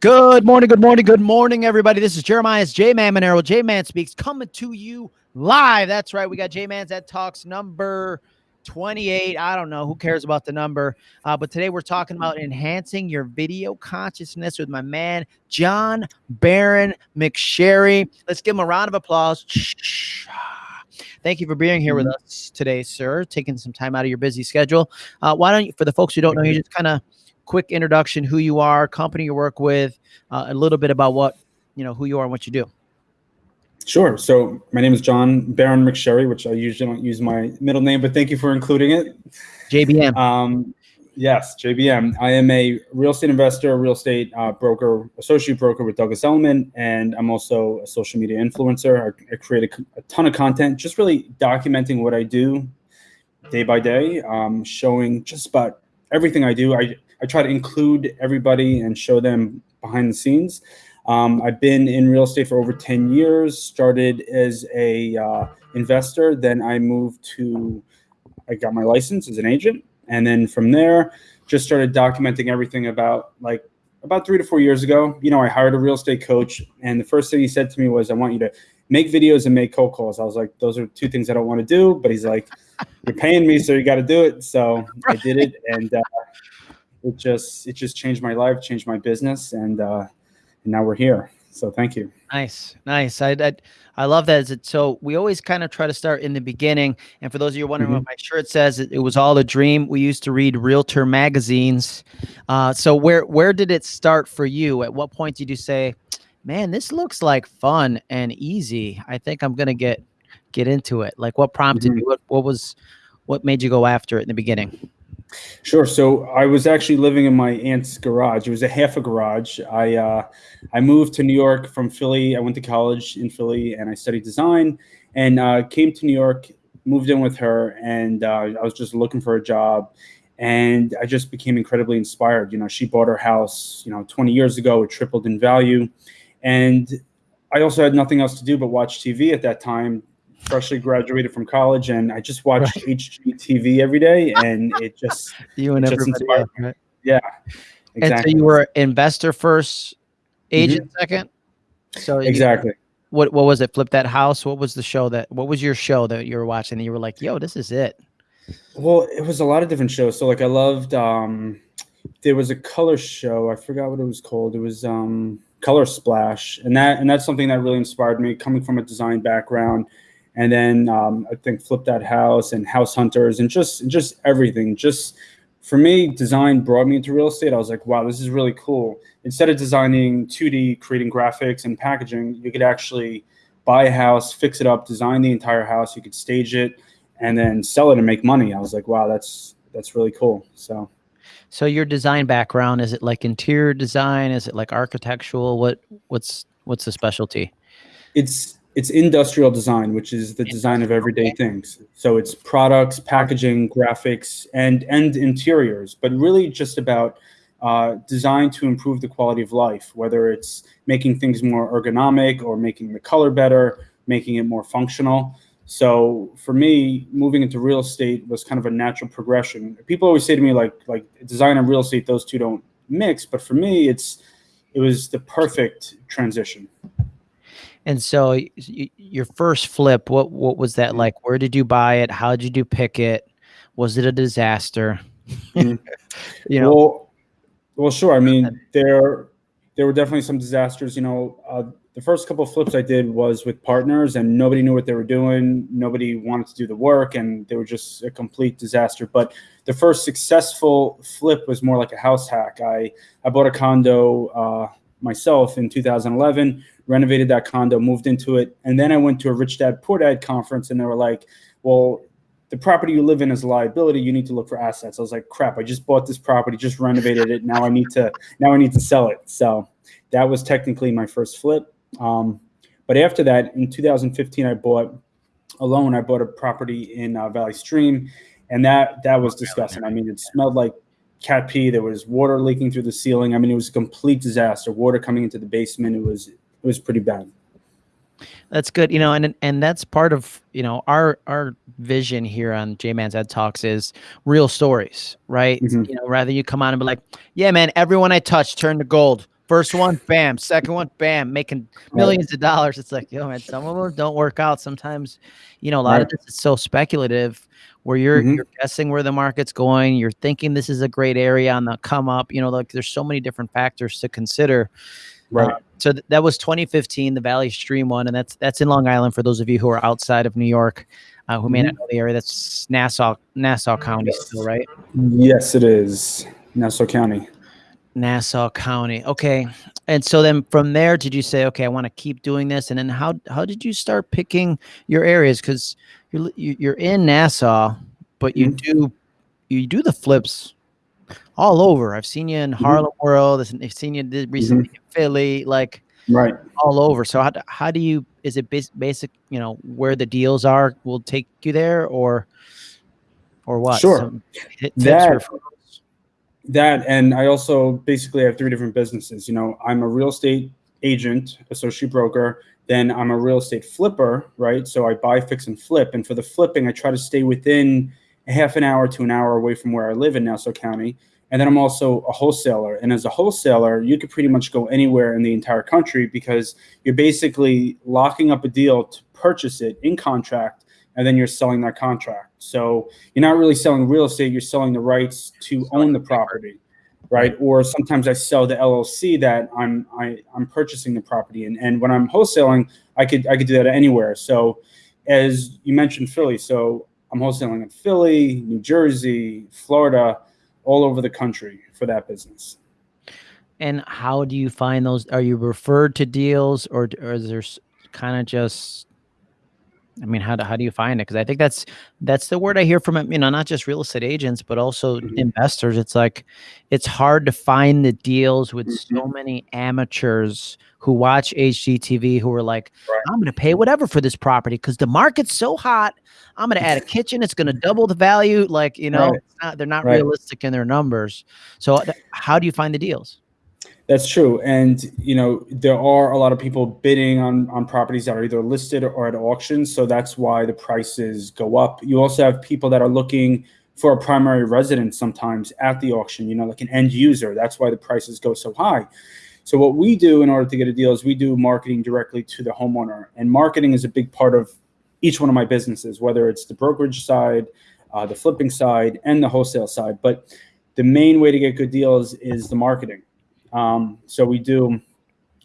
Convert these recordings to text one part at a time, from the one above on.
Good morning, good morning, good morning, everybody. This is Jeremiah's J Man Monero. J Man Speaks coming to you live. That's right. We got J Man's Ed Talks number 28. I don't know. Who cares about the number? Uh, but today we're talking about enhancing your video consciousness with my man, John Baron McSherry. Let's give him a round of applause. Thank you for being here with Mm-hmm. us today, sir. Taking some time out of your busy schedule. Uh, why don't you, for the folks who don't know you, just kind of quick introduction, who you are, company you work with, uh, a little bit about what you know, who you are and what you do. Sure. So my name is John Baron McSherry, which I usually don't use my middle name, but thank you for including it. JBM. Um, yes, JBM. I am a real estate investor, real estate uh, broker, associate broker with Douglas Elliman, and I'm also a social media influencer. I, I create a, a ton of content, just really documenting what I do day by day, um, showing just about everything I do. I, I try to include everybody and show them behind the scenes. Um, I've been in real estate for over 10 years, started as a uh, investor, then I moved to, I got my license as an agent. And then from there, just started documenting everything about like about three to four years ago. You know, I hired a real estate coach and the first thing he said to me was, I want you to make videos and make cold calls. I was like, those are two things I don't want to do, but he's like, you're paying me, so you got to do it. So I did it. And, uh, it just, it just changed my life, changed my business. And, uh, and now we're here. So thank you. Nice, nice. I I, I love that. Is it so? We always kind of try to start in the beginning. And for those of you wondering what my shirt says, it, it was all a dream. We used to read Realtor magazines. Uh, so where where did it start for you? At what point did you say, "Man, this looks like fun and easy. I think I'm gonna get get into it." Like, what prompted Mhm. you? What what was what made you go after it in the beginning? Sure. So I was actually living in my aunt's garage. It was a half a garage. I uh, I moved to New York from Philly. I went to college in Philly and I studied design and uh, came to New York, moved in with her, and uh, I was just looking for a job. And I just became incredibly inspired. You know, she bought her house, you know, 20 years ago. It tripled in value, and I also had nothing else to do but watch TV at that time. Freshly graduated from college, and I just watched HGTV every day, and it just You and just everybody. else, right? yeah, And so exactly. you were investor first, agent second. So you- exactly. what what was it? Flip that house. What was the show that? What was your show that you were watching? And you were like, "Yo, this is it." Well, it was a lot of different shows. So like I loved um there was a color show. I forgot what it was called. It was um Color Splash. And that and that's something that really inspired me coming from a design background. And then um, I think Flip That House and House Hunters and just just everything. Just for me, design brought me into real estate. I was like, wow, this is really cool. Instead of designing 2D, creating graphics and packaging, you could actually buy a house, fix it up, design the entire house. You could stage it and then sell it and make money. I was like, wow, that's that's really cool. So So your design background is it like interior design? Is it like architectural? What what's what's the specialty? it's it's industrial design, which is the design of everyday things. So it's products, packaging, graphics, and and interiors, but really just about uh, design to improve the quality of life, whether it's making things more ergonomic or making the color better, making it more functional. So for me, moving into real estate was kind of a natural progression. People always say to me like like design and real estate, those two don't mix, but for me, it's it was the perfect transition. And so your first flip, what what was that like? Where did you buy it? How did you pick it? Was it a disaster? Mhm. you know, Well, well, sure. I mean, there there were definitely some disasters. You know, uh, the first couple of flips I did was with partners, and nobody knew what they were doing. Nobody wanted to do the work, and they were just a complete disaster. But the first successful flip was more like a house hack. I I bought a condo uh, myself in 2011, renovated that condo, moved into it, and then I went to a Rich Dad Poor Dad conference, and they were like, "Well." the property you live in is a liability. You need to look for assets. I was like, crap, I just bought this property, just renovated it. Now I need to, now I need to sell it. So that was technically my first flip. Um, but after that, in 2015, I bought alone. I bought a property in uh, Valley Stream, and that that was disgusting. I mean, it smelled like cat pee. There was water leaking through the ceiling. I mean, it was a complete disaster. Water coming into the basement. It was it was pretty bad. That's good, you know, and and that's part of you know our our vision here on J Man's Ed Talks is real stories, right? Mhm. You know, rather you come on and be like, yeah, man, everyone I touch turned to gold First one, bam. Second one, bam. Making millions of dollars. It's like, yo, man, some of them don't work out. Sometimes, you know, a lot Right. of this is so speculative where you're Mhm. you're guessing where the market's going. You're thinking this is a great area on the come up. You know, like there's so many different factors to consider. Right. Uh, so th- that was 2015, the Valley Stream one, and that's that's in Long Island for those of you who are outside of New York, uh, who may not know the area. That's Nassau, Nassau County, still right? Yes, it is. Nassau County. Nassau County. Okay. And so then from there, did you say, okay, I want to keep doing this? And then how how did you start picking your areas? Because you're you- you're in Nassau, but you Mhm. do you do the flips all over. I've seen you in mm-hmm. Harlem World. I've seen you recently mm-hmm. in Philly, like Right. all over. So how, how do you? Is it bas- basic? You know where the deals are will take you there, or or what? Sure. That- that and i also basically have three different businesses you know i'm a real estate agent associate broker then i'm a real estate flipper right so i buy fix and flip and for the flipping i try to stay within a half an hour to an hour away from where i live in nassau county. And then i'm also a wholesaler. And as a wholesaler you could pretty much go anywhere in the entire country because you're basically locking up a deal to purchase it in contract and then you're selling that contract. So you're not really selling real estate you're selling the rights to own the property. right? Or sometimes i sell the llc that i'm I, i'm purchasing the property and, and when i'm wholesaling i could i could do that anywhere. So as you mentioned philly so i'm wholesaling in philly new jersey florida all over the country for that business And how do you find those? Are you referred to deals, or, or is there kind of just? I mean, how do how do you find it? Because I think that's that's the word I hear from you know not just real estate agents but also Mhm. investors. It's like it's hard to find the deals with so many amateurs who watch HGTV who are like, Right. I'm going to pay whatever for this property because the market's so hot. I'm going to add a kitchen. It's going to double the value. Like you know, Right. it's not, they're not Right. realistic in their numbers. So uh, how do you find the deals? That's true, and you know there are a lot of people bidding on on properties that are either listed or at auction, so that's why the prices go up. You also have people that are looking for a primary residence sometimes at the auction, you know, like an end user. That's why the prices go so high. So what we do in order to get a deal is we do marketing directly to the homeowner, and marketing is a big part of each one of my businesses, whether it's the brokerage side, uh, the flipping side, and the wholesale side. But the main way to get good deals is the marketing. Um, so we do,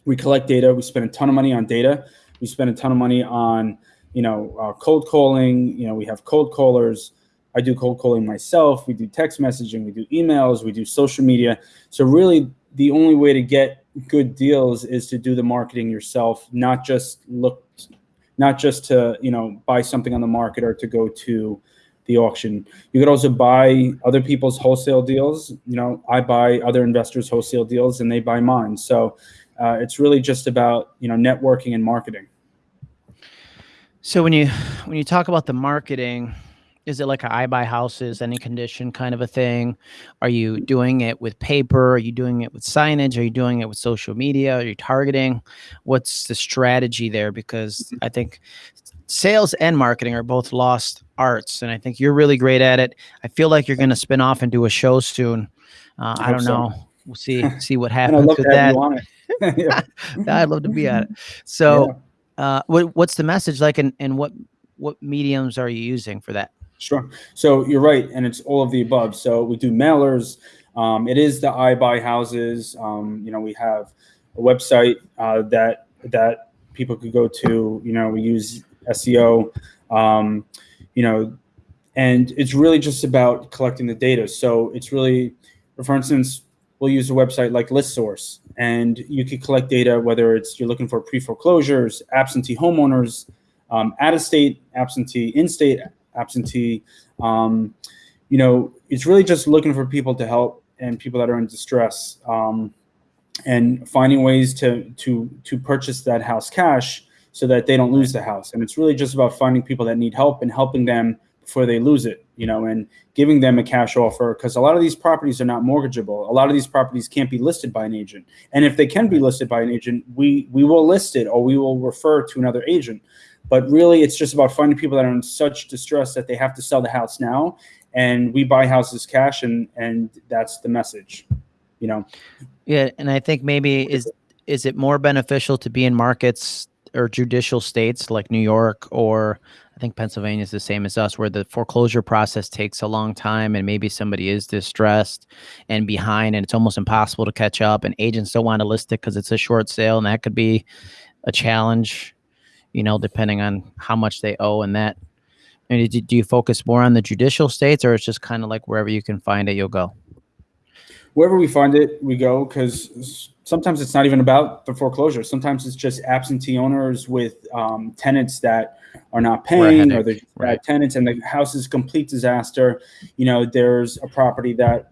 we collect data. We spend a ton of money on data. We spend a ton of money on, you know, uh, cold calling. You know, we have cold callers. I do cold calling myself. We do text messaging. We do emails. We do social media. So really, the only way to get good deals is to do the marketing yourself, not just look, not just to you know buy something on the market or to go to the auction. You could also buy other people's wholesale deals. You know, I buy other investors' wholesale deals, and they buy mine. So uh, it's really just about you know networking and marketing. So when you when you talk about the marketing, is it like a I buy houses, any condition kind of a thing? Are you doing it with paper? Are you doing it with signage? Are you doing it with social media? Are you targeting? What's the strategy there? Because I think sales and marketing are both lost arts, and I think you're really great at it. I feel like you're going to spin off and do a show soon. Uh, I hope don't so. know. We'll see see what happens love with that. you on it. I'd love to be at it. So, uh, what what's the message like, and, and what what mediums are you using for that? Sure. So you're right, and it's all of the above. So we do mailers. Um, it is the I buy houses. Um, you know, we have a website uh, that that people could go to. You know, we use SEO. Um, you know, and it's really just about collecting the data. So it's really, for instance, we'll use a website like ListSource, and you could collect data whether it's you're looking for pre foreclosures, absentee homeowners, um, out of state absentee, in state absentee. Um, you know, it's really just looking for people to help and people that are in distress, um, and finding ways to to to purchase that house cash so that they don't lose the house. And it's really just about finding people that need help and helping them before they lose it. You know, and giving them a cash offer because a lot of these properties are not mortgageable. A lot of these properties can't be listed by an agent, and if they can be listed by an agent, we we will list it or we will refer to another agent. But really, it's just about finding people that are in such distress that they have to sell the house now, and we buy houses cash, and and that's the message. you know. Yeah, and I think maybe is is it more beneficial to be in markets or judicial states like New York or I think Pennsylvania is the same as us, where the foreclosure process takes a long time and maybe somebody is distressed and behind and it's almost impossible to catch up and agents don't want to list it because it's a short sale and that could be a challenge, you know, depending on how much they owe and that. I mean, do, you focus more on the judicial states or it's just kind of like wherever you can find it, you'll go? Wherever we find it, we go because sometimes it's not even about the foreclosure. Sometimes it's just absentee owners with um, tenants that are not paying or they're right. tenants and the house is complete disaster. You know, there's a property that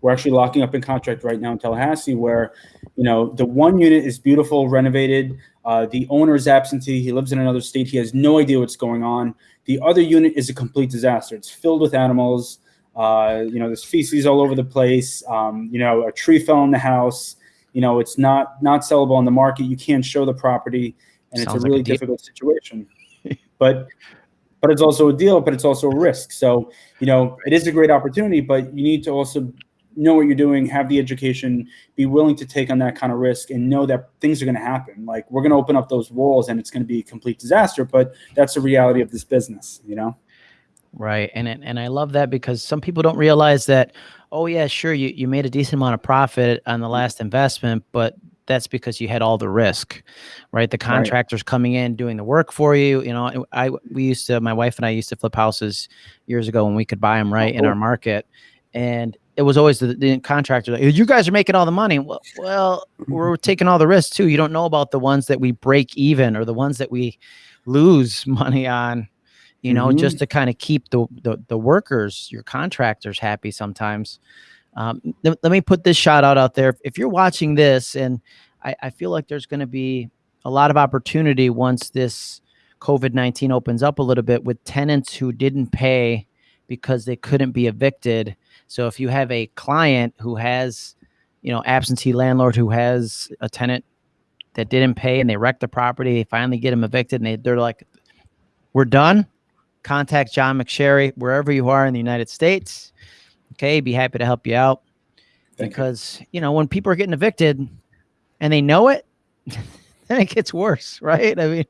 we're actually locking up in contract right now in Tallahassee where, you know, the one unit is beautiful, renovated. Uh, the owner is absentee. He lives in another state. He has no idea what's going on. The other unit is a complete disaster. It's filled with animals. Uh, you know, there's feces all over the place. Um, you know, a tree fell in the house you know it's not not sellable on the market you can't show the property and Sounds it's a really like a difficult situation but but it's also a deal but it's also a risk so you know it is a great opportunity but you need to also know what you're doing have the education be willing to take on that kind of risk and know that things are going to happen like we're going to open up those walls and it's going to be a complete disaster but that's the reality of this business you know right and and i love that because some people don't realize that oh yeah, sure, you, you made a decent amount of profit on the last investment, but that's because you had all the risk, right? The contractors right. coming in doing the work for you. You know, I we used to my wife and I used to flip houses years ago when we could buy them right oh, in our market, and it was always the, the contractor like, you guys are making all the money. Well, well, we're taking all the risks too. You don't know about the ones that we break even or the ones that we lose money on you know, mm-hmm. just to kind of keep the, the, the workers, your contractors happy sometimes. Um, th- let me put this shot out out there. If you're watching this, and I, I feel like there's going to be a lot of opportunity once this COVID 19 opens up a little bit with tenants who didn't pay because they couldn't be evicted. So if you have a client who has, you know, absentee landlord who has a tenant that didn't pay and they wreck the property, they finally get them evicted and they, they're like, we're done contact John McSherry wherever you are in the United States. Okay, be happy to help you out. Thank because you. you know when people are getting evicted and they know it, then it gets worse, right? I mean,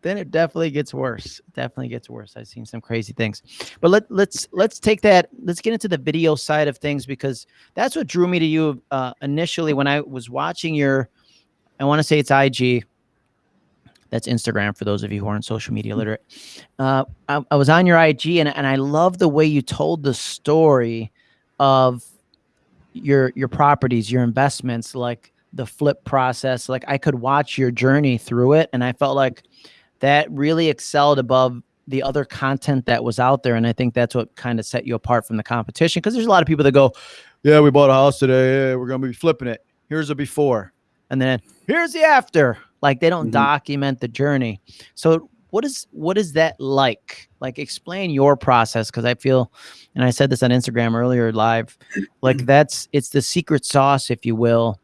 then it definitely gets worse. Definitely gets worse. I've seen some crazy things. But let let's let's take that. Let's get into the video side of things because that's what drew me to you uh, initially when I was watching your. I want to say it's IG that's Instagram for those of you who aren't social media mm-hmm. literate. Uh, I, I, was on your IG and, and I love the way you told the story of your your properties, your investments, like the flip process. Like I could watch your journey through it, and I felt like that really excelled above the other content that was out there. And I think that's what kind of set you apart from the competition. Because there's a lot of people that go, "Yeah, we bought a house today. Yeah, we're gonna be flipping it. Here's a before, and then here's the after." Like they don't mm-hmm. document the journey. So what is what is that like? Like explain your process because I feel, and I said this on Instagram earlier live, like that's it's the secret sauce, if you will,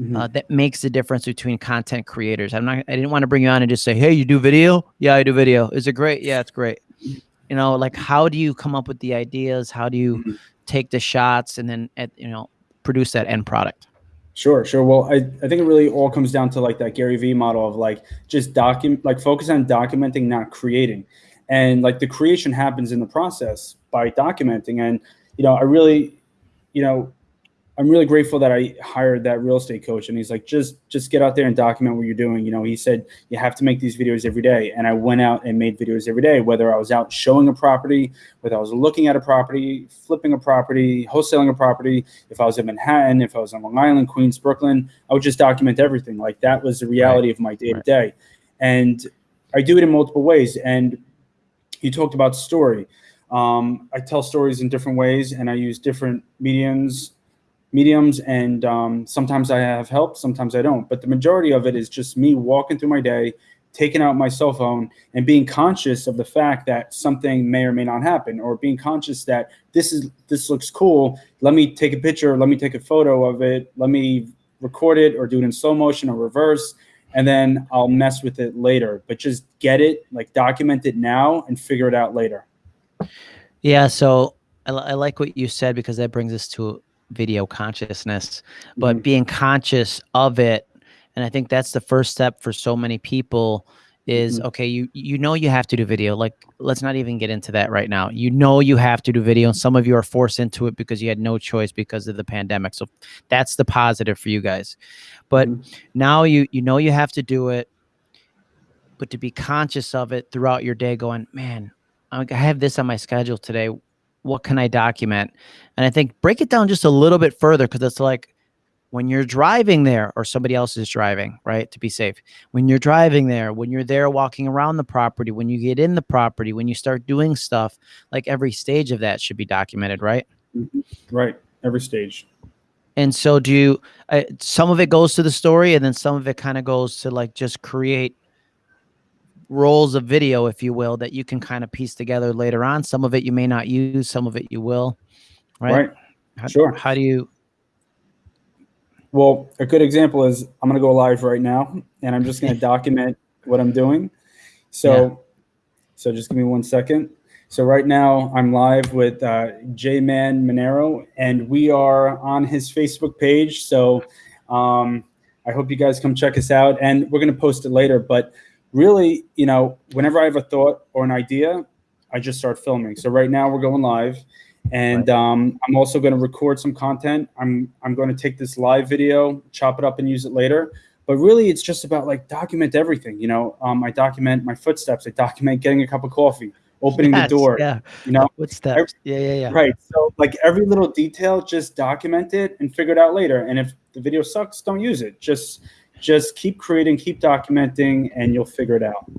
Mm-hmm. Uh, that makes the difference between content creators. I'm not. I didn't want to bring you on and just say, "Hey, you do video? Yeah, I do video. Is it great? Yeah, it's great." You know, like how do you come up with the ideas? How do you mm-hmm. take the shots and then, at, you know, produce that end product? Sure, sure. Well, I, I think it really all comes down to like that Gary Vee model of like just document, like focus on documenting, not creating. And like the creation happens in the process by documenting. And, you know, I really, you know, I'm really grateful that I hired that real estate coach and he's like, just, just get out there and document what you're doing. You know, he said, you have to make these videos every day. And I went out and made videos every day, whether I was out showing a property, whether I was looking at a property, flipping a property, wholesaling a property. If I was in Manhattan, if I was on Long Island, Queens, Brooklyn, I would just document everything. Like that was the reality right. of my day to day. And I do it in multiple ways. And you talked about story. Um, I tell stories in different ways and I use different mediums mediums and um, sometimes I have help, sometimes I don't. But the majority of it is just me walking through my day, taking out my cell phone and being conscious of the fact that something may or may not happen or being conscious that this is this looks cool. Let me take a picture, let me take a photo of it, let me record it or do it in slow motion or reverse and then I'll mess with it later. But just get it, like document it now and figure it out later. Yeah, so I, I like what you said because that brings us to video consciousness, but Mhm. being conscious of it. And I think that's the first step for so many people is Mhm. okay, you you know you have to do video. Like let's not even get into that right now. You know you have to do video and some of you are forced into it because you had no choice because of the pandemic. So that's the positive for you guys. But Mhm. now you you know you have to do it but to be conscious of it throughout your day going, man, I have this on my schedule today. What can I document? And I think break it down just a little bit further because it's like when you're driving there or somebody else is driving, right? To be safe. When you're driving there, when you're there walking around the property, when you get in the property, when you start doing stuff, like every stage of that should be documented, right? Mhm. Right. Every stage. And so do you uh, some of it goes to the story and then some of it kind of goes to like just create rolls of video if you will that you can kind of piece together later on. Some of it you may not use, some of it you will. Right? Right. How, Sure. How do you Well, a good example is I'm going to go live right now and I'm just going to document what I'm doing. So, so just give me one second. So right now I'm live with uh, J-Man Monero and we are on his Facebook page. So um, I hope you guys come check us out and we're going to post it later. But really, you know, whenever I have a thought or an idea, I just start filming. So right now we're going live and um, I'm also going to record some content. I'm I'm going to take this live video, chop it up, and use it later. But really, it's just about like document everything. You know, um, I document my footsteps. I document getting a cup of coffee, opening Yes, the door. Yeah. You know, What's that? Yeah, yeah, yeah. right. So like every little detail, just document it and figure it out later. And if the video sucks, don't use it. Just just keep creating, keep documenting, and you'll figure it out.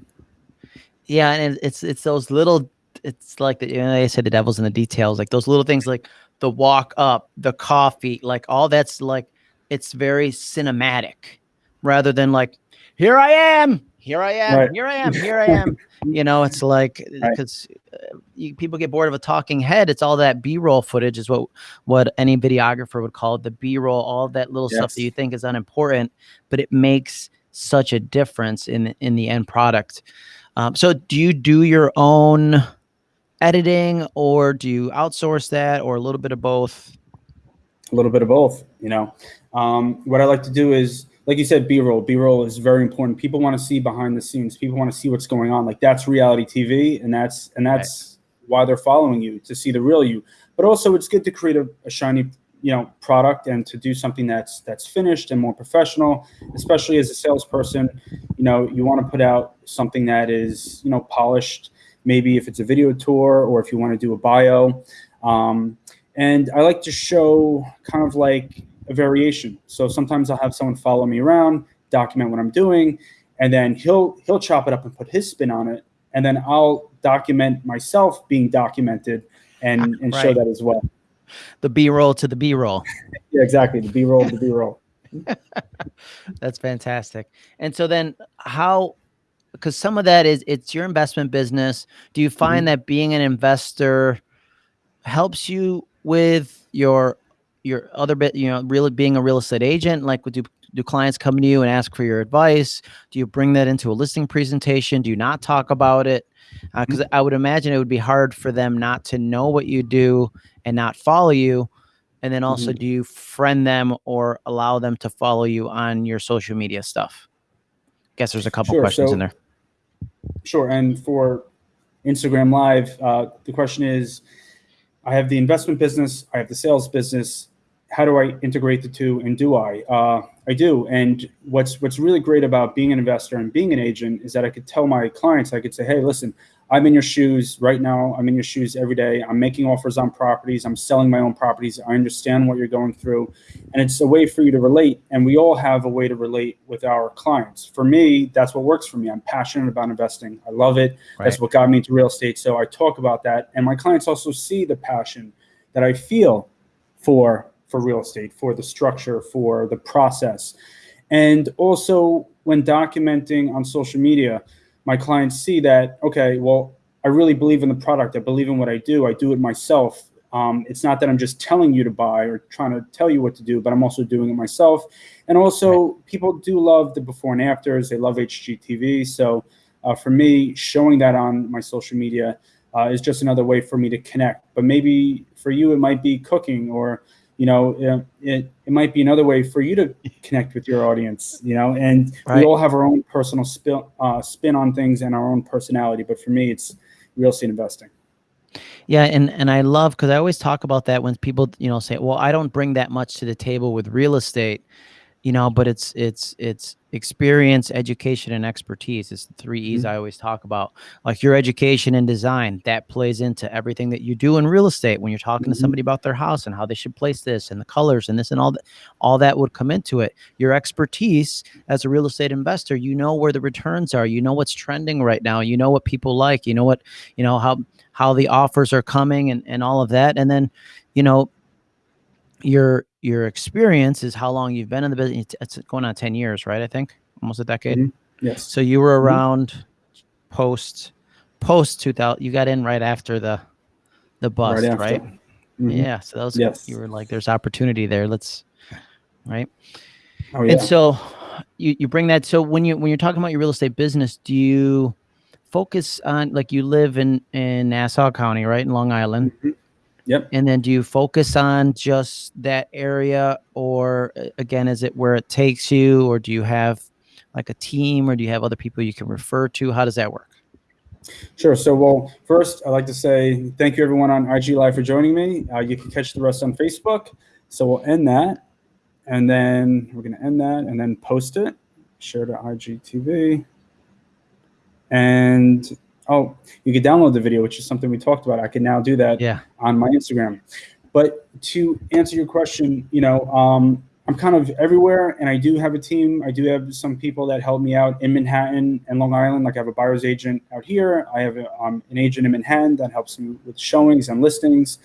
Yeah, and it's it's those little. It's like the, you know, they said the devil's in the details. Like those little things, like the walk up, the coffee, like all that's like it's very cinematic, rather than like here I am, here I am, Right. here I am, here I am. you know, it's like Right. because uh, people get bored of a talking head. It's all that B-roll footage is what what any videographer would call it, the B-roll, all that little stuff that you think is unimportant, but it makes such a difference in in the end product. Um, so do you do your own editing or do you outsource that or a little bit of both? a little bit of both you know um, what i like to do is like you said b-roll. B-roll is very important. People want to see behind the scenes. People want to see what's going on. Like that's reality tv and that's and that's why they're following you to see the real you. But also it's good to create a, a shiny you know product and to do something that's that's finished and more professional especially as a salesperson. You know you want to put out something that is you know polished maybe if it's a video tour or if you want to do a bio. Um, and I like to show kind of like a variation. So sometimes I'll have someone follow me around, document what I'm doing, and then he'll he'll chop it up and put his spin on it, and then I'll document myself being documented and ah, and show that as well. The B-roll to the B-roll. Yeah, exactly. The B roll, the B roll. That's fantastic. And so then how because some of that is it's your investment business. Do you find mm-hmm. that being an investor helps you with your your other bit, you know, really being a real estate agent? Like do do clients come to you and ask for your advice? Do you bring that into a listing presentation? Do you not talk about it? Because I would imagine it would be hard for them not to know what you do and not follow you. And then also, Mhm. do you friend them or allow them to follow you on your social media stuff? Guess there's a couple Sure, questions so- in there. Sure. And for Instagram Live, uh, the question is I have the investment business, I have the sales business. How do I integrate the two? And do I? Uh, I do. And what's what's really great about being an investor and being an agent is that I could tell my clients, I could say, hey, listen, I'm in your shoes right now. I'm in your shoes every day. I'm making offers on properties. I'm selling my own properties. I understand what you're going through. And it's a way for you to relate. And we all have a way to relate with our clients. For me, that's what works for me. I'm passionate about investing. I love it. That's what got me into real estate. So I talk about that. And my clients also see the passion that I feel for for real estate, for the structure, for the process. And also when documenting on social media, my clients see that, okay, well, I really believe in the product. I believe in what I do. I do it myself. Um, it's not that I'm just telling you to buy or trying to tell you what to do, but I'm also doing it myself. And also, people do love the before and afters. They love HGTV. So uh, for me, showing that on my social media uh, is just another way for me to connect. But maybe for you, it might be cooking or you know, it, it, it might be another way for you to connect with your audience, you know, and Right. we all have our own personal spin, uh, spin on things and our own personality. But for me, it's real estate investing. Yeah, and and I love because I always talk about that when people you know say, "Well, I don't bring that much to the table with real estate," you know, but it's it's it's experience, education, and expertise. It's the three E's Mhm. I always talk about. Like your education and design that plays into everything that you do in real estate. When you're talking Mhm. to somebody about their house and how they should place this and the colors and this and all that, all that would come into it. Your expertise as a real estate investor, you know where the returns are. You know what's trending right now. You know what people like. You know what you know how how the offers are coming and, and all of that and then you know your your experience is how long you've been in the business it's, going on 10 years right i think almost a decade Mhm. Yes. so you were Mhm. around post post 2000 you got in right after the the bust after. right, Mhm. yeah so that was Yes. you were like there's opportunity there let's right Oh, yeah. and so you, you bring that. So when you when you're talking about your real estate business, do you focus on like you live in in Nassau County, right in Long Island, Mhm. Yep. and then do you focus on just that area, or again, is it where it takes you, or do you have like a team, or do you have other people you can refer to? How does that work? Sure. So, well, first, I'd like to say thank you, everyone on IG Live, for joining me. Uh, you can catch the rest on Facebook. So, we'll end that. And then we're going to end that and then post it, share to IGTV. And, oh, you can download the video, which is something we talked about. I can now do that Yeah, on my Instagram. But to answer your question, you know, um, I'm kind of everywhere, and I do have a team. I do have some people that help me out in Manhattan and Long Island. Like I have a buyer's agent out here. I have a, um, an agent in Manhattan that helps me with showings and listings.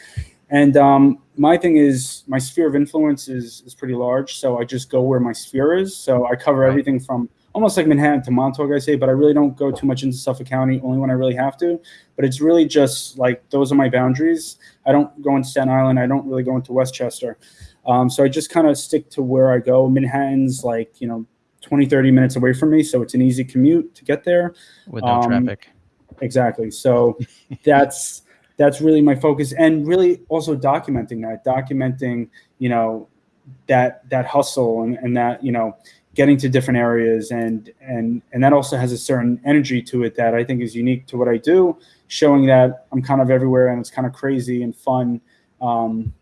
And um, my thing is, my sphere of influence is is pretty large. So I just go where my sphere is. So I cover Right. everything from almost like Manhattan to Montauk, I say, but I really don't go too much into Suffolk County, only when I really have to. But it's really just like those are my boundaries. I don't go into Staten Island. I don't really go into Westchester. Um, so I just kind of stick to where I go. Manhattan's like, you know, 20, 30 minutes away from me. So it's an easy commute to get there. with no Um, traffic. Exactly. So that's that's really my focus and really also documenting that, documenting, you know, that that hustle and, and that, you know, getting to different areas and and and that also has a certain energy to it that I think is unique to what I do, showing that I'm kind of everywhere and it's kind of crazy and fun. Um,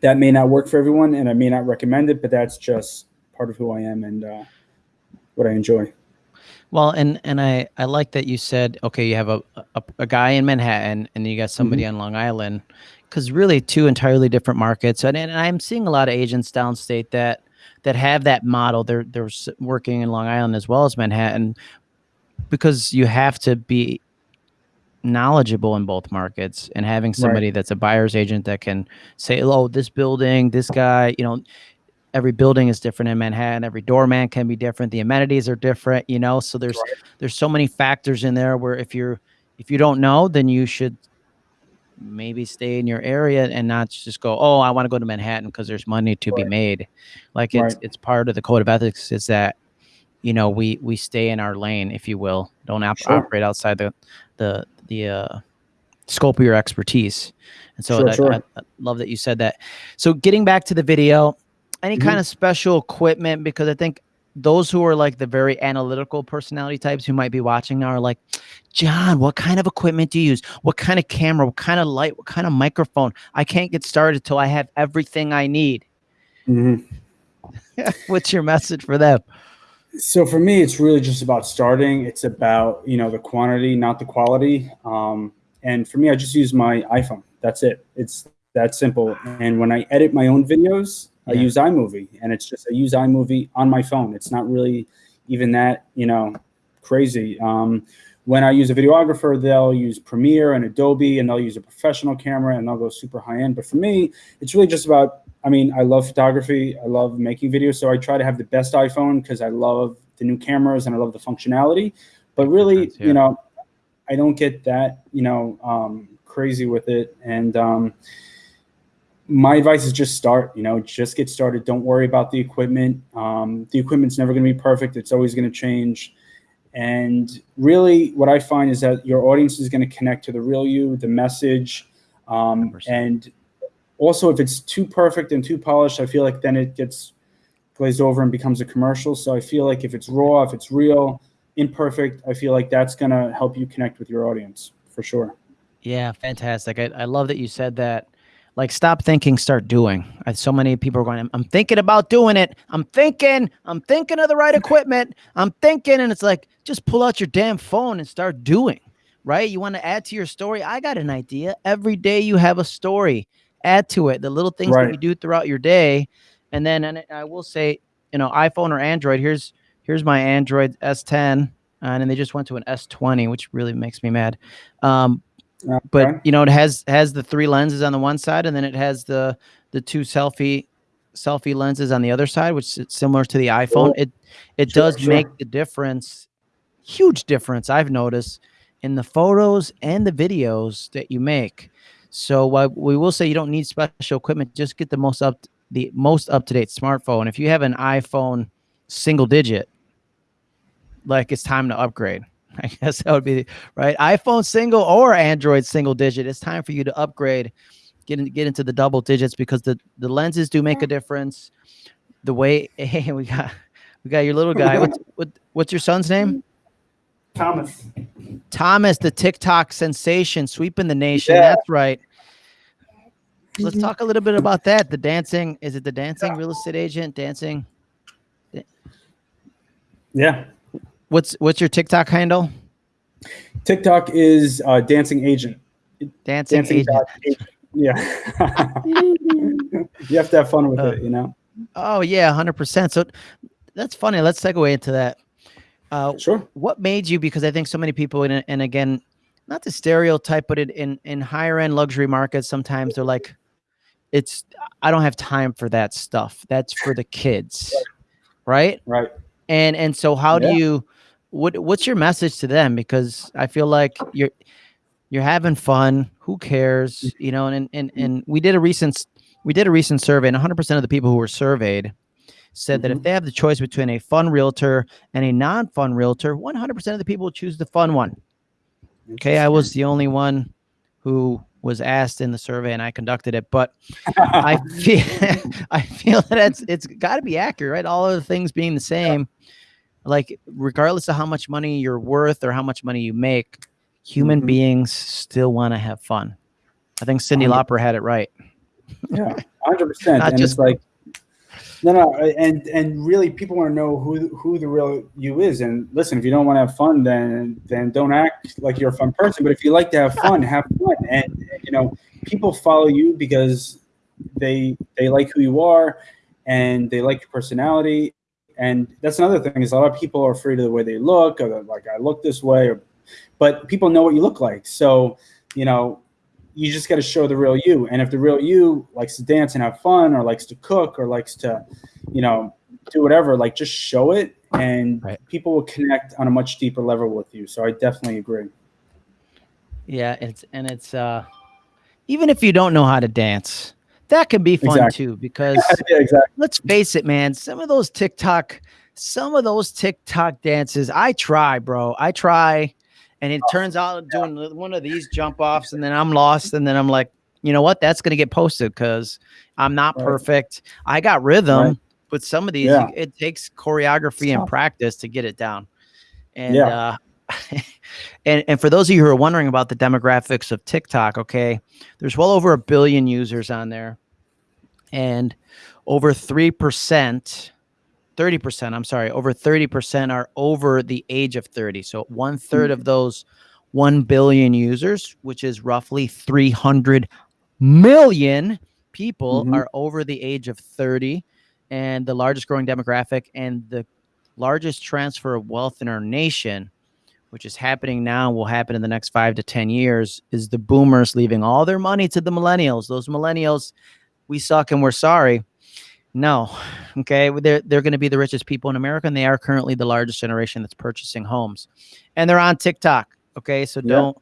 that may not work for everyone and I may not recommend it, but that's just part of who I am and uh, what I enjoy. Well, and and I I like that you said okay, you have a a, a guy in Manhattan and you got somebody Mm-hmm. on Long Island, because really two entirely different markets. And, and I'm seeing a lot of agents downstate that that have that model. They're they're working in Long Island as well as Manhattan, because you have to be knowledgeable in both markets and having somebody that's a buyer's agent that can say oh this building this guy you know every building is different in Manhattan. Every doorman can be different. The amenities are different, you know. So there's there's so many factors in there where if you're if you don't know, then you should maybe stay in your area and not just go, oh, I want to go to Manhattan because there's money to be made. Like it's Right. it's part of the code of ethics is that you know we we stay in our lane, if you will. Don't op- Sure. operate outside the the the uh, scope of your expertise. And so Sure, I, sure. I, I love that you said that. So getting back to the video, any Mhm. kind of special equipment because I think those who are like the very analytical personality types who might be watching now are like, John, what kind of equipment do you use? What kind of camera? What kind of light? What kind of microphone? I can't get started till I have everything I need. Mhm. What's your message for them? So for me, it's really just about starting. It's about you know the quantity, not the quality. Um, and for me, I just use my iPhone. That's it. It's that simple. And when I edit my own videos, I Yeah. use iMovie, and it's just I use iMovie on my phone. It's not really even that you know crazy. Um, when I use a videographer, they'll use Premiere and Adobe, and they'll use a professional camera, and they'll go super high end. But for me, it's really just about I mean, I love photography. I love making videos. So I try to have the best iPhone because I love the new cameras and I love the functionality. But really, yeah. you know, I don't get that, you know, um, crazy with it. And um, my advice is just start, you know, just get started. Don't worry about the equipment. Um, the equipment's never going to be perfect. It's always going to change. And really, what I find is that your audience is going to connect to the real you, the message, um, and also, if it's too perfect and too polished, I feel like then it gets glazed over and becomes a commercial. So I feel like if it's raw, if it's real, imperfect, I feel like that's going to help you connect with your audience for sure. Yeah, fantastic. I, I love that you said that. Like, stop thinking, start doing. So many people are going, I'm, I'm thinking about doing it. I'm thinking, I'm thinking of the right equipment. I'm thinking. And it's like, just pull out your damn phone and start doing, right? You want to add to your story? I got an idea. Every day you have a story, add to it. The little things Right. that you do throughout your day. And then, and I will say, you know, iPhone or Android, here's, here's my Android S10. And then they just went to an S20, which really makes me mad. Um, but you know it has has the three lenses on the one side and then it has the the two selfie selfie lenses on the other side which is similar to the iphone. It it Sure, does sure. make the difference huge difference i've noticed in the photos and the videos that you make. So uh, we will say you don't need special equipment just get the most up the most up to date smartphone. If you have an iphone single digit like it's time to upgrade I guess that would be right. iPhone single or Android single digit. It's time for you to upgrade, get in, get into the double digits because the the lenses do make a difference. The way hey, we got we got your little guy. What's what, what's your son's name? Thomas. Thomas, the TikTok sensation, sweeping the nation. Yeah. That's right. Let's mm-hmm. talk a little bit about that. The dancing. Is it the dancing real estate agent? Dancing. Yeah. What's what's your TikTok handle? TikTok is uh, dancing agent. Dancing, Dancing agent. agent. Yeah. you have to have fun with Uh, it, you know? Oh yeah, hundred percent. So that's funny. Let's segue into that. Uh, Sure. what made you? Because I think so many people, and, and again, not to stereotype, but in, in in higher end luxury markets, sometimes they're like, it's I don't have time for that stuff. That's for the kids, right? Right. And and so how Yeah. do you? What what's your message to them? Because I feel like you're you're having fun. Who cares? You know. And and and we did a recent we did a recent survey, and 100 percent of the people who were surveyed said that if Mhm. they have the choice between a fun realtor and a non-fun realtor, 100% of the people choose the fun one. Okay, I was the only one who was asked in the survey and I conducted it, but I feel I feel that it's it's got to be accurate, right? All of the things being the same, like regardless of how much money you're worth or how much money you make, human Mhm. beings still want to have fun. I think Cyndi Lauper had it right. Yeah, hundred percent. Not And just- it's like, no, no, and and really, people want to know who who the real you is. And listen, if you don't want to have fun, then then don't act like you're a fun person. But if you like to have fun, have fun. And you know, people follow you because they they like who you are, and they like your personality. And that's another thing is a lot of people are afraid of the way they look, or like I look this way, or, but people know what you look like. So you know, you just got to show the real you. And if the real you likes to dance and have fun, or likes to cook, or likes to, you know, do whatever, like just show it, and Right. people will connect on a much deeper level with you. So I definitely agree. Yeah, it's and it's uh even if you don't know how to dance, that can be fun Exactly. too because yeah, exactly. let's face it, man, some of those TikTok some of those TikTok dances, I try, bro. I try and it turns out I'm doing one of these jump offs and then I'm lost and then I'm like, you know what? That's going to get posted cuz I'm not Right. perfect. I got rhythm, Right. but some of these Yeah. it takes choreography and practice to get it down. And Yeah. uh and and for those of you who are wondering about the demographics of TikTok, okay, there's well over a billion users on there, and over three percent, thirty percent. I'm sorry, over thirty percent are over the age of thirty. So one third of those one billion users, which is roughly three hundred million people, Mhm. are over the age of thirty, and the largest growing demographic and the largest transfer of wealth in our nation which is happening now and will happen in the next five to 10 years, is the boomers leaving all their money to the millennials. Those millennials, we suck and we're sorry. No, okay. They're, they're going to be the richest people in America, and they are currently the largest generation that's purchasing homes. And they're on TikTok. Okay. So Yeah. don't,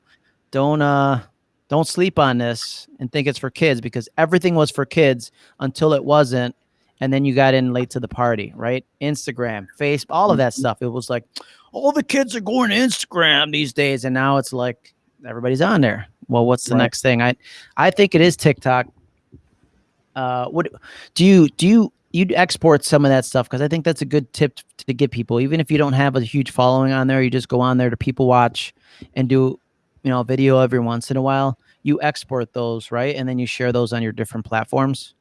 don't, uh, don't sleep on this and think it's for kids because everything was for kids until it wasn't. And then you got in late to the party, right? Instagram, Facebook, all of that stuff. It was like, all the kids are going to Instagram these days, and now it's like everybody's on there. Well, what's the Right. next thing? I I think it is TikTok. uh, what do you do you you export some of that stuff because I think that's a good tip to give people. Even if you don't have a huge following on there, you just go on there to people watch and do, you know, a video every once in a while. You export those, right? And then you share those on your different platforms.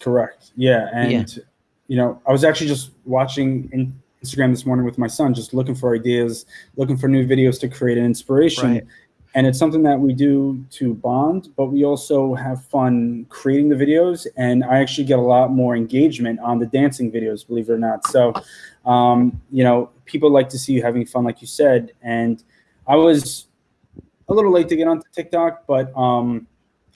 Correct. Yeah. And, yeah. you know, I was actually just watching in Instagram this morning with my son, just looking for ideas, looking for new videos to create an inspiration. Right and it's something that we do to bond but we also have fun creating the videos and i actually get a lot more engagement on the dancing videos believe it or not so um, you know people like to see you having fun like you said and i was a little late to get onto tiktok but um,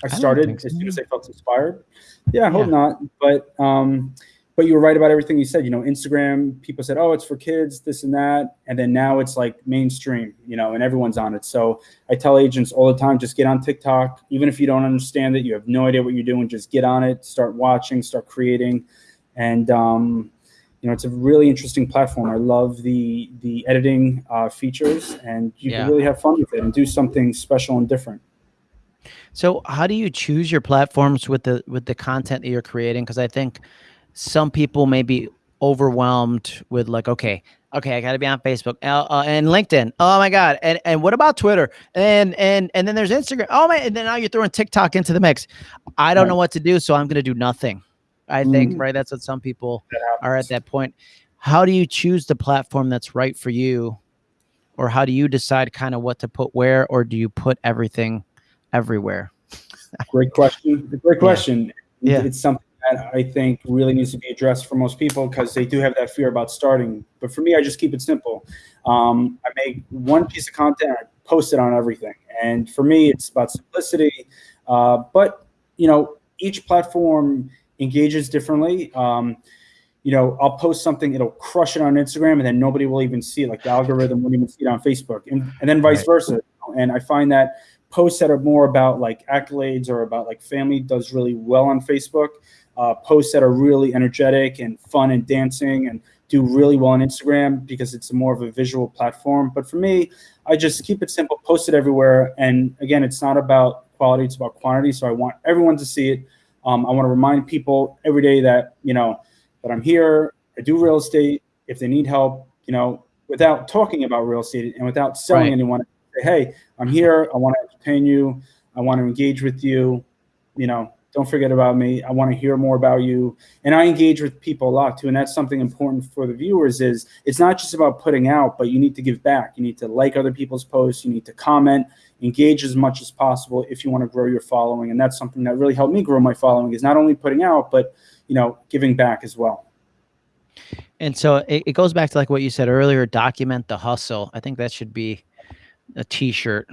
i started I so. as soon as i felt inspired yeah i hope yeah. not but um, but you were right about everything you said. You know, Instagram, people said, oh, it's for kids, this and that. And then now it's like mainstream, you know, and everyone's on it. So I tell agents all the time, just get on TikTok. Even if you don't understand it, you have no idea what you're doing, just get on it, start watching, start creating. And, um, you know, it's a really interesting platform. I love the the editing uh, features, and you yeah. can really have fun with it and do something special and different. So, how do you choose your platforms with the with the content that you're creating? Because I think some people may be overwhelmed with like, okay, okay, I got to be on Facebook uh, uh, and LinkedIn. Oh my god, and and what about Twitter? And and and then there's Instagram. Oh my, and then now you're throwing TikTok into the mix. I don't right. know what to do, so I'm going to do nothing. I think mm. right. That's what some people are at that point. How do you choose the platform that's right for you, or how do you decide kind of what to put where, or do you put everything everywhere? Great question. Great question. Yeah. It's something that I think really needs to be addressed for most people because they do have that fear about starting. But for me, I just keep it simple. Um, I make one piece of content, I post it on everything. And for me, it's about simplicity. Uh, but, you know, each platform engages differently. Um, you know, I'll post something, it'll crush it on Instagram, and then nobody will even see it. Like the algorithm won't even see it on Facebook, and, and then vice right. versa. And I find that posts that are more about like accolades or about like family does really well on Facebook uh, posts that are really energetic and fun and dancing and do really well on Instagram because it's more of a visual platform. But for me, I just keep it simple, post it everywhere. And again, it's not about quality, it's about quantity. So I want everyone to see it. Um, I want to remind people every day that, you know, that I'm here, I do real estate. If they need help, you know, without talking about real estate and without selling right. anyone, say, hey, I'm here. I want to entertain you. I want to engage with you. You know, don't forget about me. I want to hear more about you. And I engage with people a lot too. And that's something important for the viewers is it's not just about putting out, but you need to give back. You need to like other people's posts. You need to comment, engage as much as possible if you want to grow your following. And that's something that really helped me grow my following is not only putting out, but, you know, giving back as well. And so it, it goes back to like what you said earlier, document the hustle. I think that should be a t-shirt.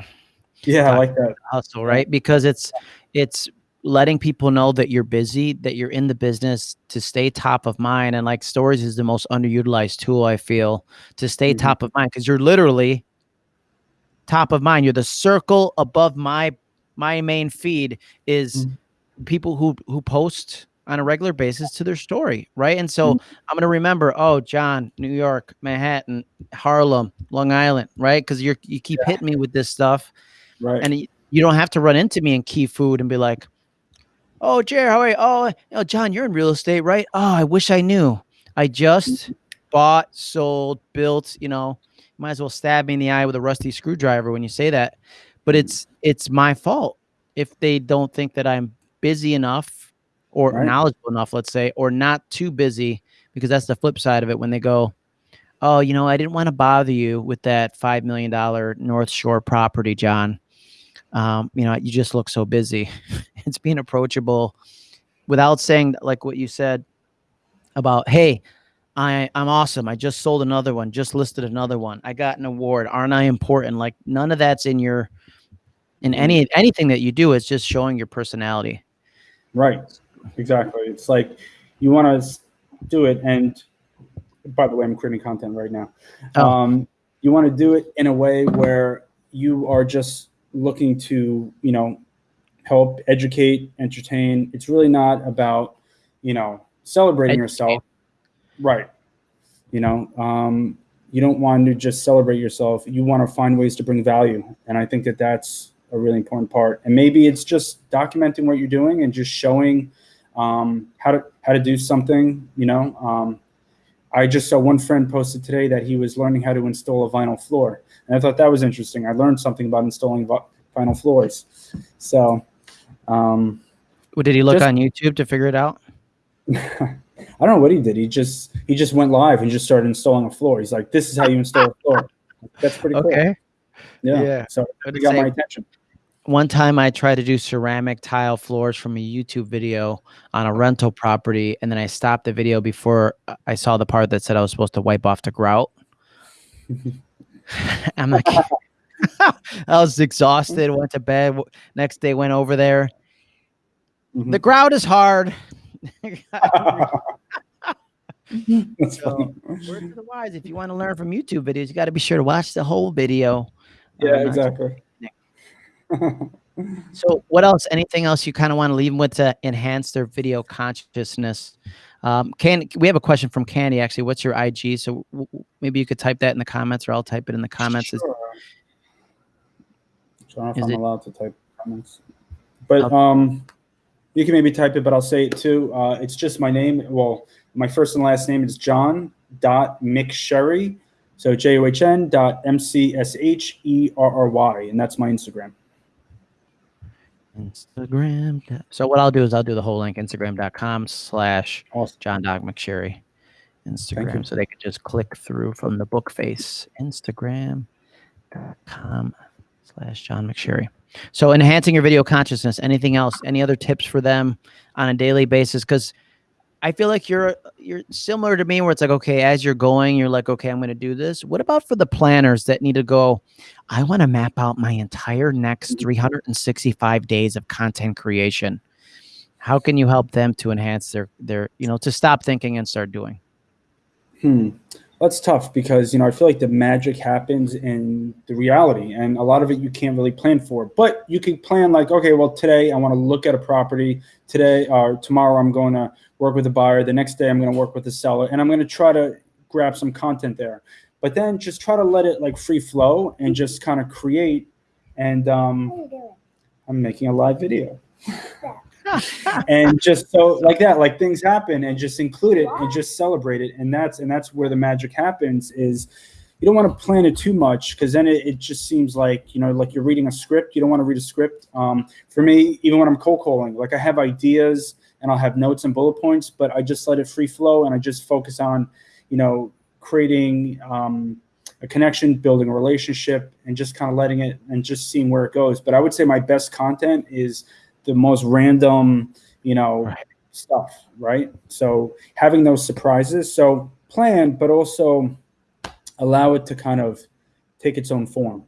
Yeah, I like that. Hustle, right? Because it's, it's letting people know that you're busy, that you're in the business to stay top of mind. And like stories is the most underutilized tool I feel to stay mm-hmm. top of mind because you're literally top of mind. You're the circle above my my main feed is mm-hmm. people who who post on a regular basis to their story, right? And so mm-hmm. I'm gonna remember, oh, John, New York, Manhattan, Harlem, Long Island, right? Because you're you keep yeah. hitting me with this stuff, right? And you don't have to run into me in key food and be like, Oh, Jared, how are you? Oh, you know, John, you're in real estate, right? Oh, I wish I knew. I just mm-hmm. bought, sold, built, you know, might as well stab me in the eye with a rusty screwdriver when you say that. But it's it's my fault if they don't think that I'm busy enough or right. knowledgeable enough, let's say, or not too busy, because that's the flip side of it when they go, Oh, you know, I didn't want to bother you with that five million dollar North Shore property, John um, you know, you just look so busy. it's being approachable without saying like what you said about, hey, I, I'm awesome. I just sold another one, just listed another one. I got an award. Aren't I important? Like none of that's in your in mm-hmm. any anything that you do is just showing your personality. Right. Exactly. It's like you want to do it and by the way, I'm creating content right now. Oh. Um, you want to do it in a way where you are just looking to, you know, help educate, entertain. It's really not about, you know, celebrating educate. yourself. Right. You know, um, you don't want to just celebrate yourself. You want to find ways to bring value. And I think that that's a really important part. And maybe it's just documenting what you're doing and just showing um, how to how to do something. You know, um, I just saw one friend posted today that he was learning how to install a vinyl floor, and I thought that was interesting. I learned something about installing vinyl floors. So, um, well, did he look just, on YouTube to figure it out? I don't know what he did. He just he just went live and just started installing a floor. He's like, "This is how you install a floor." That's pretty cool. Okay. Yeah. yeah. So it got my attention. One time I tried to do ceramic tile floors from a YouTube video on a rental property, and then I stopped the video before I saw the part that said I was supposed to wipe off the grout. I'm like, I was exhausted, went to bed. Next day, went over there. Mm-hmm. The grout is hard. So. Word to the wise. If you want to learn from YouTube videos, you got to be sure to watch the whole video. Yeah, um, exactly. so, what else? Anything else you kind of want to leave them with to enhance their video consciousness? Um, can we have a question from Candy? Actually, what's your IG? So maybe you could type that in the comments, or I'll type it in the comments. Sure. I don't know if I'm it, allowed to type comments, but um, you can maybe type it, but I'll say it too. Uh, it's just my name. Well, my first and last name is John dot McSherry. So J O H N dot M C S H E R R Y, and that's my Instagram. Instagram. So what I'll do is I'll do the whole link, Instagram.com slash John dot McSherry. Instagram. So they can just click through from the book face. Instagram.com slash John McSherry. So enhancing your video consciousness, anything else, any other tips for them on a daily basis? Because I feel like you're you're similar to me where it's like, okay, as you're going, you're like, okay, I'm going to do this. What about for the planners that need to go, I want to map out my entire next 365 days of content creation. How can you help them to enhance their their, you know, to stop thinking and start doing? Hmm that's tough because you know I feel like the magic happens in the reality, and a lot of it you can't really plan for. But you can plan like, okay, well today I want to look at a property. Today or uh, tomorrow I'm going to work with a buyer. The next day I'm going to work with the seller, and I'm going to try to grab some content there. But then just try to let it like free flow and just kind of create. And um, I'm making a live video. And just so like that like things happen and just include it and just celebrate it. And that's and that's where the magic happens is you don't want to plan it too much because then it, it, just seems like you know like you're reading a script you don't want to read a script. Um, for me even when i'm cold calling like i have ideas and i'll have notes and bullet points but i just let it free flow and i just focus on you know creating um, a connection building a relationship and just kind of letting it and just seeing where it goes. But i would say my best content is the most random, you know, right. stuff, right? So having those surprises, so plan, but also allow it to kind of take its own form.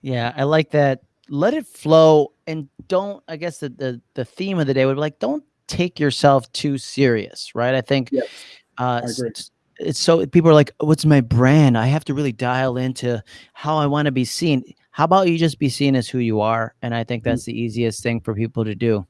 Yeah, I like that. Let it flow and don't, I guess the the, the theme of the day would be like, don't take yourself too serious, right? I think yes, uh, I it's, it's so people are like, what's my brand? I have to really dial into how I want to be seen how about you just be seen as who you are? And I think mm. that's the easiest thing for people to do.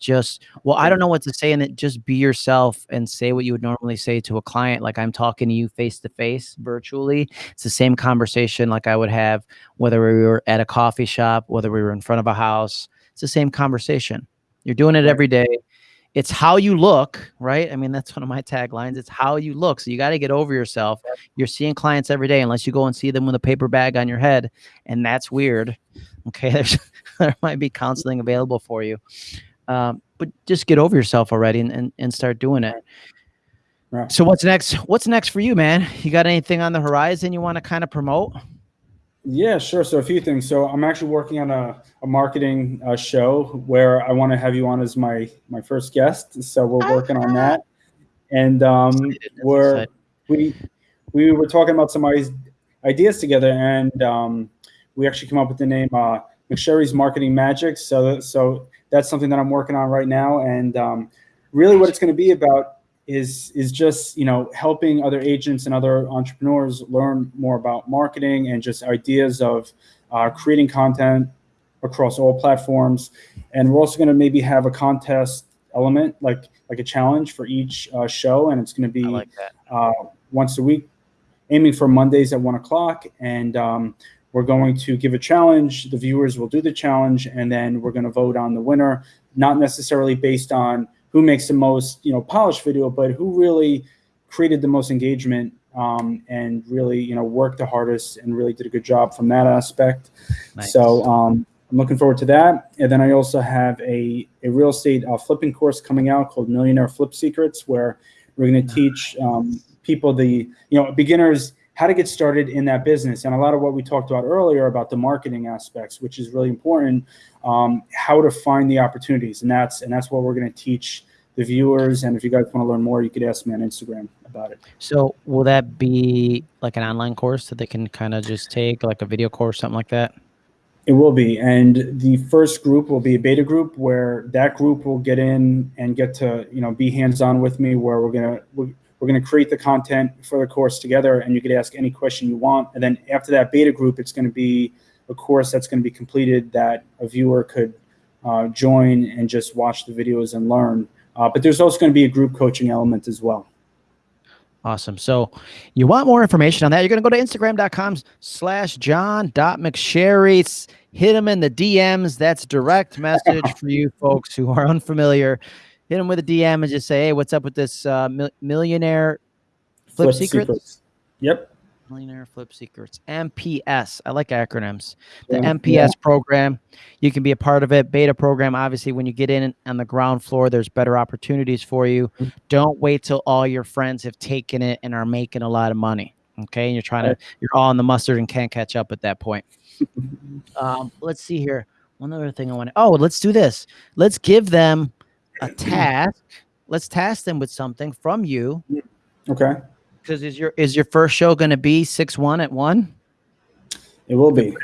Just, well, I don't know what to say in it. Just be yourself and say what you would normally say to a client. Like I'm talking to you face to face virtually. It's the same conversation like I would have whether we were at a coffee shop, whether we were in front of a house. It's the same conversation. You're doing it every day it's how you look, right? I mean, that's one of my taglines. It's how you look. So you got to get over yourself. You're seeing clients every day, unless you go and see them with a paper bag on your head, and that's weird. Okay, There's, there might be counseling available for you, um, but just get over yourself already and, and, and start doing it. Right. So what's next? What's next for you, man? You got anything on the horizon you want to kind of promote? Yeah, sure. So a few things. So I'm actually working on a, a marketing uh, show where I want to have you on as my my first guest. So we're working on that, and um, we're we we were talking about some ideas together, and um, we actually come up with the name uh, McSherry's Marketing Magic. So so that's something that I'm working on right now, and um, really what it's going to be about is is just you know helping other agents and other entrepreneurs learn more about marketing and just ideas of uh, creating content across all platforms. And we're also going to maybe have a contest element like like a challenge for each uh, show. And it's going to be like uh, once a week aiming for mondays at one o'clock. And um, we're going to give a challenge. The viewers will do the challenge. And then we're going to vote on the winner not necessarily based on who makes the most, you know, polished video, but who really created the most engagement um, and really, you know, worked the hardest and really did a good job from that aspect. Nice. So um, I'm looking forward to that. And then I also have a, a real estate uh, flipping course coming out called Millionaire Flip Secrets, where we're going to teach um, people the, you know, beginners how to get started in that business. And a lot of what we talked about earlier about the marketing aspects, which is really important, um, how to find the opportunities. And that's, and that's what we're going to teach the viewers. And if you guys want to learn more, you could ask me on Instagram about it. So will that be like an online course that they can kind of just take like a video course, something like that? It will be. And the first group will be a beta group where that group will get in and get to, you know, be hands-on with me where we're going to, we're going to create the content for the course together and you could ask any question you want. And then after that beta group, it's going to be a course that's going to be completed that a viewer could uh, join and just watch the videos and learn. Uh, but there's also going to be a group coaching element as well. Awesome. So you want more information on that, you're going to go to instagram.com slash john.mcsherry. Hit him in the DMs. That's direct message for you folks who are unfamiliar hit them with a DM and just say, hey, what's up with this uh, millionaire flip, flip secrets? secrets? Yep. Millionaire Flip Secrets, MPS. I like acronyms. The yeah. MPS program, you can be a part of it. Beta program, obviously, when you get in on the ground floor, there's better opportunities for you. Mm-hmm. Don't wait till all your friends have taken it and are making a lot of money. Okay, and you're trying to, you're all in the mustard and can't catch up at that point. um, let's see here. One other thing I want to. Oh, let's do this. Let's give them a task. Let's task them with something from you. Okay. Because is your is your first show going to be six one at one? It will be.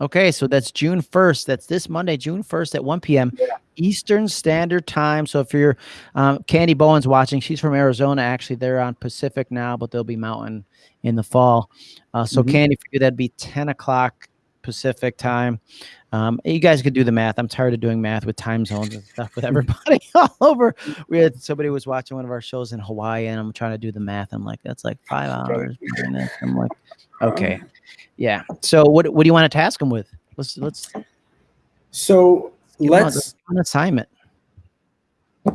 Okay, so that's June 1st. That's this Monday, June 1st at 1 p.m. Yeah. Eastern Standard Time. So if you're um, Candy Bowen's watching, she's from Arizona. Actually, they're on Pacific now, but they'll be Mountain in the fall. Uh, so mm -hmm. Candy, for you, that'd be 10 o'clock Pacific time. Um, you guys could do the math. I'm tired of doing math with time zones and stuff with everybody all over. We had somebody was watching one of our shows in Hawaii, and I'm trying to do the math. I'm like, that's like five hours. I'm like, okay, yeah. So what what do you want to task them with? Let's let's. So let's an assignment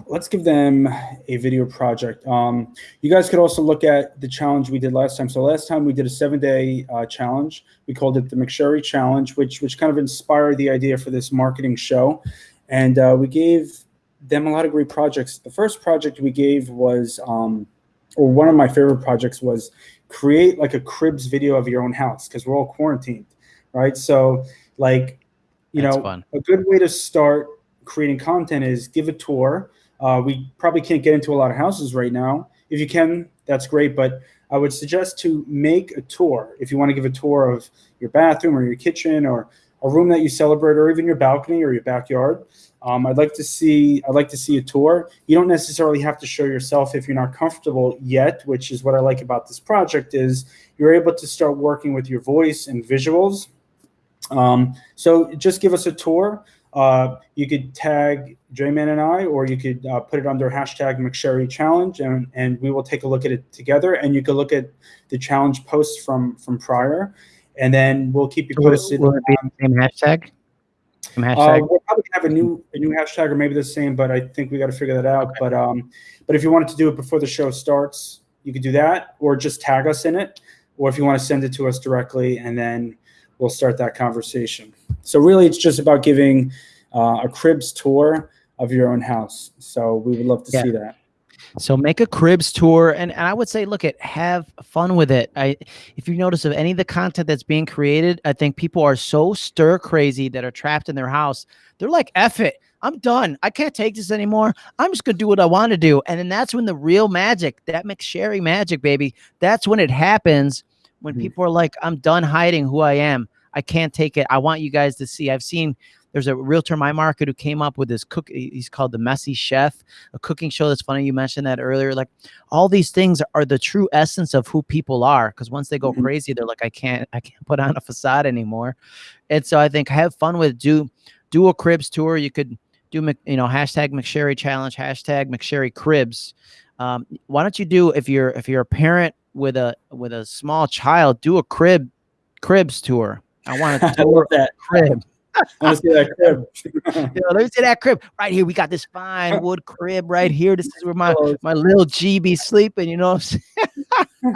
let's give them a video project. Um, you guys could also look at the challenge we did last time. So last time we did a seven-day uh, challenge. We called it the McSherry Challenge, which which kind of inspired the idea for this marketing show. And uh, we gave them a lot of great projects. The first project we gave was, um, or one of my favorite projects was create like a cribs video of your own house because we're all quarantined, right? So like, you That's know, fun. a good way to start creating content is give a tour uh, we probably can't get into a lot of houses right now. If you can, that's great. But I would suggest to make a tour. If you want to give a tour of your bathroom or your kitchen or a room that you celebrate or even your balcony or your backyard, um, I'd like to see I'd like to see a tour. You don't necessarily have to show yourself if you're not comfortable yet, which is what I like about this project is you're able to start working with your voice and visuals. Um, so just give us a tour. Uh, you could tag J-Man and I, or you could uh, put it under hashtag McSherry Challenge, and, and we will take a look at it together. And you can look at the challenge posts from from prior, and then we'll keep you posted. Will, will it be the same hashtag? Same hashtag? Uh, we'll probably have a new a new hashtag, or maybe the same, but I think we got to figure that out. Okay. But um, but if you wanted to do it before the show starts, you could do that, or just tag us in it, or if you want to send it to us directly, and then we'll start that conversation. So really, it's just about giving uh, a cribs tour of your own house. So we would love to yeah. see that. So make a cribs tour, and, and I would say, look at have fun with it. I, if you notice of any of the content that's being created, I think people are so stir crazy that are trapped in their house. They're like, "F it, I'm done. I can't take this anymore. I'm just gonna do what I want to do." And then that's when the real magic, that McSherry magic, baby, that's when it happens. When mm-hmm. people are like, "I'm done hiding who I am. I can't take it. I want you guys to see." I've seen there's a realtor my market who came up with this cook. He's called the Messy Chef, a cooking show. That's funny. You mentioned that earlier. Like all these things are the true essence of who people are. Because once they go mm-hmm. crazy, they're like, I can't, I can't put on a facade anymore. And so I think have fun with do do a cribs tour. You could do you know hashtag McSherry challenge, hashtag McSherry cribs. Um, why don't you do if you're if you're a parent with a with a small child, do a crib cribs tour. I want to tour that crib want to see that crib. Let me see that crib right here. We got this fine wood crib right here. This is where my my little GB sleeping. You know what I'm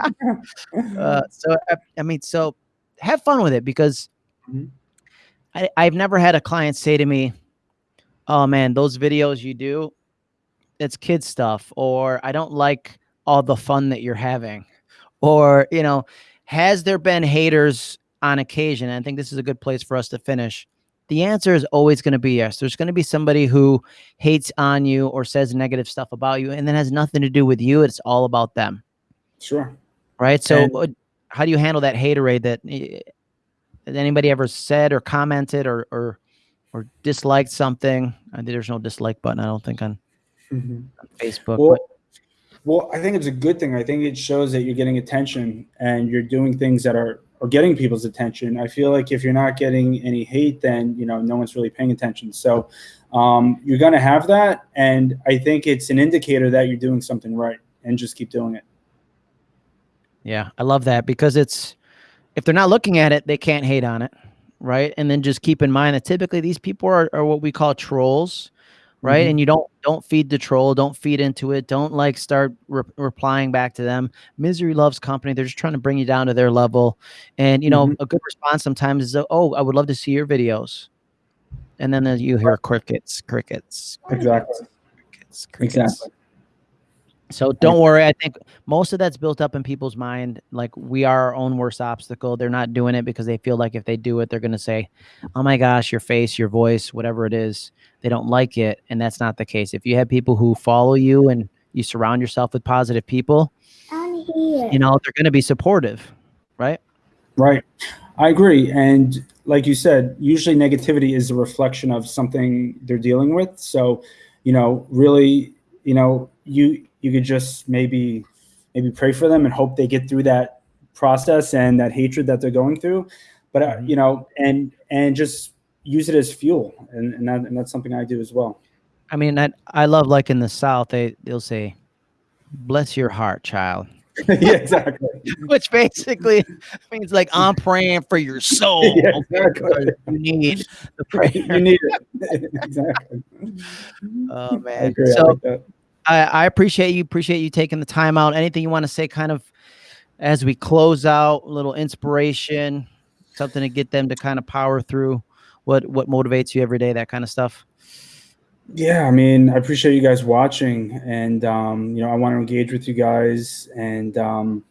saying? uh, so I, I mean, so have fun with it because Mhm. I, I've never had a client say to me, "Oh man, those videos you do, it's kid stuff," or "I don't like all the fun that you're having," or you know, has there been haters on occasion? And I think this is a good place for us to finish. The answer is always going to be yes. There's going to be somebody who hates on you or says negative stuff about you, and then has nothing to do with you. It's all about them, Sure. right? So, And- how do you handle that haterade that that anybody ever said or commented or or or disliked something? Uh, there's no dislike button, I don't think on, on Facebook. Well, well, I think it's a good thing. I think it shows that you're getting attention and you're doing things that are are getting people's attention. I feel like if you're not getting any hate, then you know no one's really paying attention. So um, you're gonna have that, and I think it's an indicator that you're doing something right, and just keep doing it. Yeah, I love that because it's if they're not looking at it, they can't hate on it, right? And then just keep in mind that typically these people are, are what we call trolls, right? Mhm. And you don't don't feed the troll, don't feed into it, don't like start re- replying back to them. Misery loves company. They're just trying to bring you down to their level. And you know, Mhm. a good response sometimes is, "Oh, I would love to see your videos," and then uh, you hear crickets, crickets, Exactly. crickets, crickets. Exactly. So don't worry. I think most of that's built up in people's mind. Like we are our own worst obstacle. They're not doing it because they feel like if they do it, they're going to say, "Oh my gosh, your face, your voice, whatever it is." They don't like it, and that's not the case. If you have people who follow you and you surround yourself with positive people, you know they're going to be supportive, right? Right. I agree. And like you said, usually negativity is a reflection of something they're dealing with. So, you know, really, you know, you you could just maybe maybe pray for them and hope they get through that process and that hatred that they're going through. But uh, Mhm. you know, and and just use it as fuel. And and, that, and that's something I do as well. I mean, I I love like in the South they they'll say, "Bless your heart, child," yeah, exactly. which basically means like I'm praying for your soul. Yeah, exactly. You need the prayer. you need it. exactly. Oh man. So like. I, I appreciate you appreciate you taking the time out. Anything you want to say kind of as we close out, a little inspiration, something to get them to kind of power through what what motivates you every day, that kind of stuff. Yeah, I mean, I appreciate you guys watching, and um, you know, I want to engage with you guys, and um,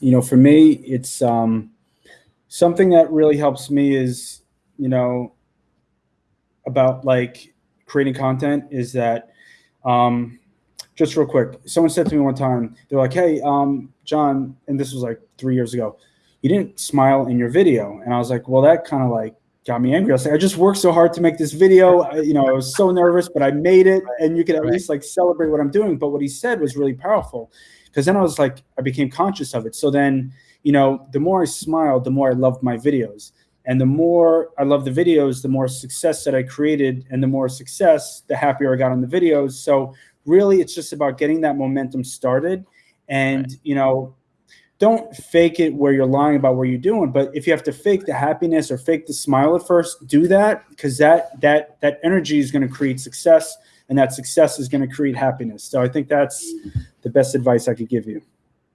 you know, for me, it's um, something that really helps me is you know about like creating content is that um, just real quick, someone said to me one time, they're like, "Hey, um, John," and this was like three years ago, you didn't smile in your video, and I was like, "Well, that kind of like." got me angry. I was like, I just worked so hard to make this video. I, you know, I was so nervous, but I made it, and you could at Right. least like celebrate what I'm doing. But what he said was really powerful, because then I was like, I became conscious of it. So then, you know, the more I smiled, the more I loved my videos, and the more I loved the videos, the more success that I created, and the more success, the happier I got on the videos. So really, it's just about getting that momentum started, and you know, don't fake it where you're lying about what you're doing but if you have to fake the happiness or fake the smile at first do that because that that that energy is going to create success and that success is going to create happiness. So i think that's the best advice i could give you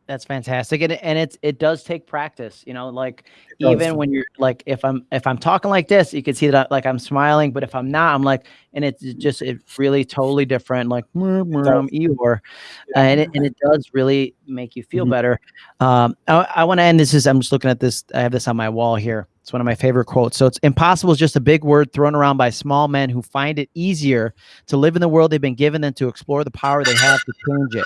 That's fantastic. And, and it's it does take practice, you know, like even when you're like if I'm if I'm talking like this, you can see that like I'm smiling, but if I'm not, I'm like and it's just it's really totally different, like "Meh, meh, does. I'm Eeyore. Uh, and it, and it does really make you feel Mhm. better. Um, I, I want to end this is I'm just looking at this. I have this on my wall here. It's one of my favorite quotes. So it's impossible is just a big word thrown around by small men who find it easier to live in the world they've been given than to explore the power they have to change it.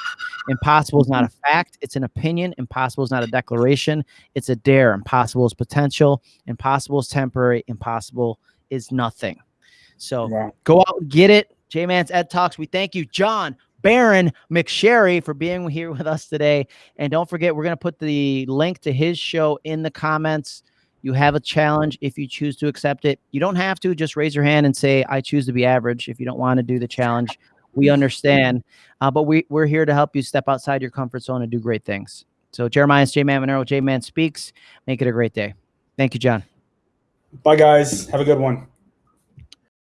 Impossible is not a fact. It's an opinion. Impossible is not a declaration. It's a dare. Impossible is potential. Impossible is temporary. Impossible is nothing. So wow. go out and get it. J Man's Ed Talks. We thank you, John Baron McSherry, for being here with us today. And don't forget, we're going to put the link to his show in the comments. You have a challenge if you choose to accept it. You don't have to just raise your hand and say, I choose to be average. If you don't want to do the challenge, we understand. Uh, but we, we're here to help you step outside your comfort zone and do great things. So, Jeremiah's J Man Monero, J Man Speaks. Make it a great day. Thank you, John. bye guys have a good one